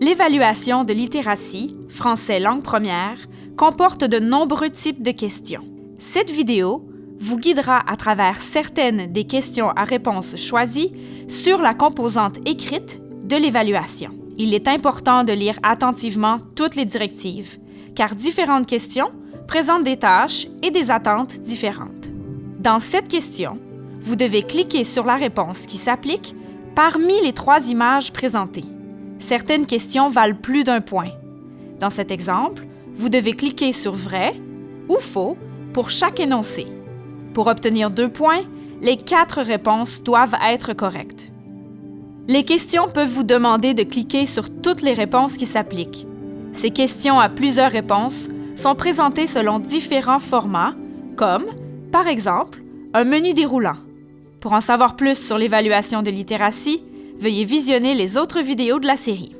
L'évaluation de littératie, français langue première, comporte de nombreux types de questions. Cette vidéo vous guidera à travers certaines des questions à réponse choisies sur la composante écrite de l'évaluation. Il est important de lire attentivement toutes les directives, car différentes questions présentent des tâches et des attentes différentes. Dans cette question, vous devez cliquer sur la réponse qui s'applique parmi les trois images présentées. Certaines questions valent plus d'un point. Dans cet exemple, vous devez cliquer sur Vrai ou Faux pour chaque énoncé. Pour obtenir deux points, les quatre réponses doivent être correctes. Les questions peuvent vous demander de cliquer sur toutes les réponses qui s'appliquent. Ces questions à plusieurs réponses sont présentées selon différents formats, comme, par exemple, un menu déroulant. Pour en savoir plus sur l'évaluation de littératie, veuillez visionner les autres vidéos de la série.